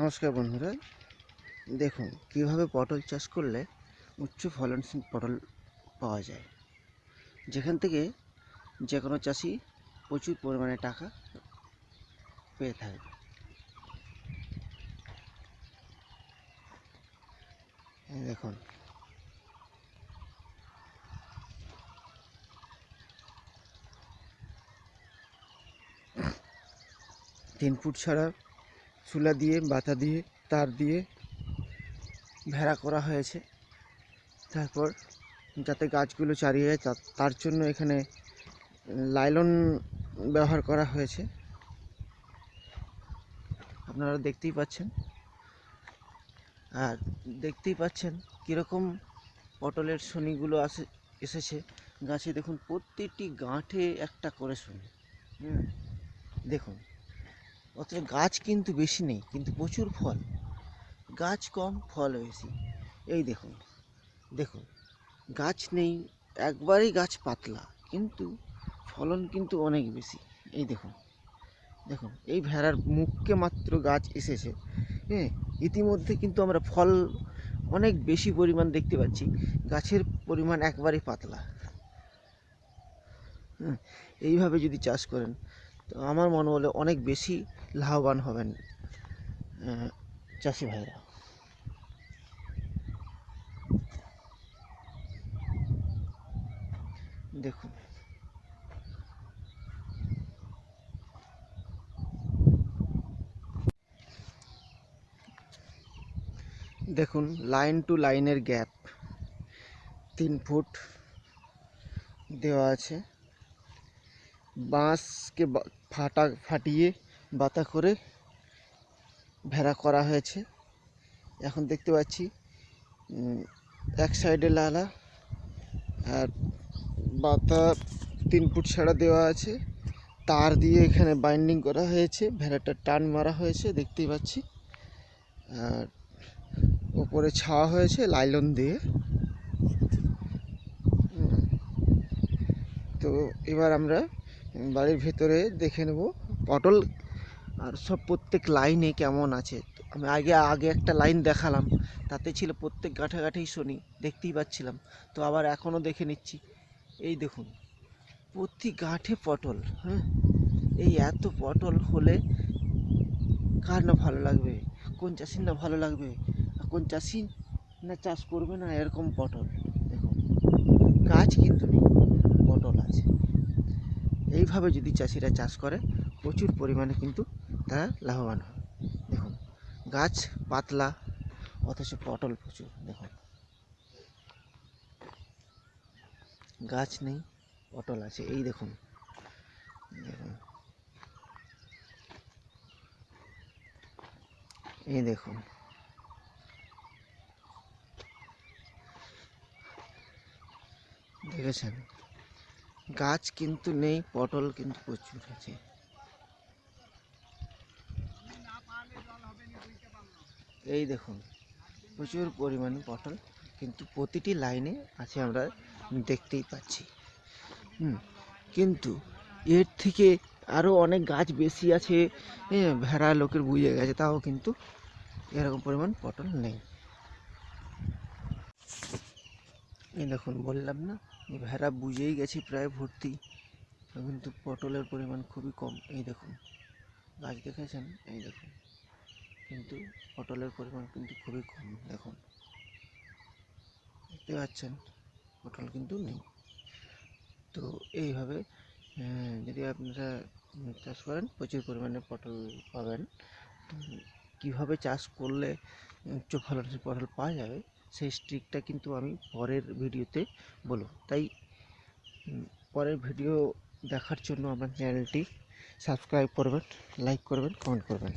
নমস্কার বন্ধুরা। দেখুন, কীভাবে পটল চাষ করলে উচ্চ ফলনশীল পটল পাওয়া যায়। যেখান থেকে যে কোনো চাষি প্রচুর পরিমাণে টাকা পেয়ে এই দেখুন। তিন ফুট ছাড়া চুলা দিয়ে, বাতা দিয়ে, তার দিয়ে ভেড়া করা হয়েছে। তারপর যাতে গাছগুলো চারিয়ে যায় তার জন্য এখানে লাইলন ব্যবহার করা হয়েছে। আপনারা দেখতেই পাচ্ছেন। আর দেখতেই পাচ্ছেন কীরকম পটলের শনিগুলো আসে, এসেছে। গাছে দেখুন প্রত্যেকটি গাঁঠে একটা করে শনি। দেখুন। অথচ গাছ কিন্তু বেশি নেই, কিন্তু প্রচুর ফল। গাছ কম, ফল বেশি। এই দেখুন দেখুন, গাছ নেই, একবারেই গাছ পাতলা, কিন্তু ফলন কিন্তু অনেক বেশি। এই দেখুন দেখুন, এই ভেড়ার মুখকে মাত্র গাছ এসেছে। হ্যাঁ ইতিমধ্যে কিন্তু আমরা ফল অনেক বেশি পরিমাণ দেখতে পাচ্ছি, গাছের পরিমাণ একবারেই পাতলা। হ্যাঁ এইভাবে যদি চাষ করেন তো আমার মনে হলে অনেক বেশি লাভবান হবেন চাষি ভাইরা। দেখুন। দেখুন লাইন টু লাইনের গ্যাপ তিন ফুট দেওয়া আছে। বাঁশকে ফাটা, ফাটিয়ে বাতা করে ভেড়া করা হয়েছে। এখন দেখতে পাচ্ছি এক সাইডে লালা আর বাতা তিন ফুট ছাড়া দেওয়া আছে। তার দিয়ে এখানে বাইন্ডিং করা হয়েছে, ভেড়াটা টান মারা হয়েছে, দেখতেই পাচ্ছি। আর ওপরে ছাওয়া হয়েছে লাইলন দিয়ে। তো এবার আমরা বাড়ির ভেতরে দেখে নেব। পটল আর সব প্রত্যেক লাইনে কেমন আছে। আমি আগে আগে একটা লাইন দেখালাম। তাতে ছিল প্রত্যেক গাঁঠে গাঁঠেই শনি, দেখতেই পাচ্ছিলাম। তো আবার এখনও দেখে নিচ্ছি। এই দেখুন, প্রতি গাঁঠে পটল হ্যাঁ? এই এত পটল হলে কার না ভালো লাগবে? কোন চাষির না ভালো লাগবে? আর কোন চাষি না চাষ করবে না এরকম পটল? দেখুন, গাছ কিন্তু নেই, পটল আছে। এইভাবে যদি চাষিরা চাষ করে, প্রচুর পরিমাণে কিন্তু তারা লাভবান হয়। দেখুন, গাছ পাতলা, অথচ পটল প্রচুর, দেখুন। গাছ নেই, পটল আছে, এই দেখুন। দেখুন। এই দেখুন। দেখেছেন? গাছ কিন্তু নেই, পটল কিন্তু প্রচুর আছে। এই দেখুন, প্রচুর পরিমাণে পটল কিন্তু প্রতিটি লাইনে আছে আমরা দেখতেই পাচ্ছি। হুম, কিন্তু এর থেকে আরও অনেক গাছ বেশি আছে ভেড়া লোকের বুঝে গেছে, তাও কিন্তু এরকম পরিমাণ পটল নেই। এই দেখুন, বললাম না? ভেড়া বুঝেই গেছে প্রায় ভর্তি, কিন্তু পটলের পরিমাণ খুবই কম। এই দেখুন, গাছ দেখেছেন? এই দেখুন, কিন্তু পটলের পরিমাণ কিন্তু খুবই কম, দেখুন। দেখতে পাচ্ছেন, পটল কিন্তু নেই। তো এইভাবে যদি আপনারা চাষ করেন, প্রচুর পরিমাণে পটল পাবেন। কীভাবে চাষ করলে উচ্চ ফলনশীল পটল পাওয়া যাবে? সেই স্ট্রিকটা কিন্তু আমি পরের ভিডিওতে বলব। তাই পরের ভিডিও দেখার জন্য আমার চ্যানেলটি সাবস্ক্রাইব করবেন লাইক করবেন কমেন্ট করবেন।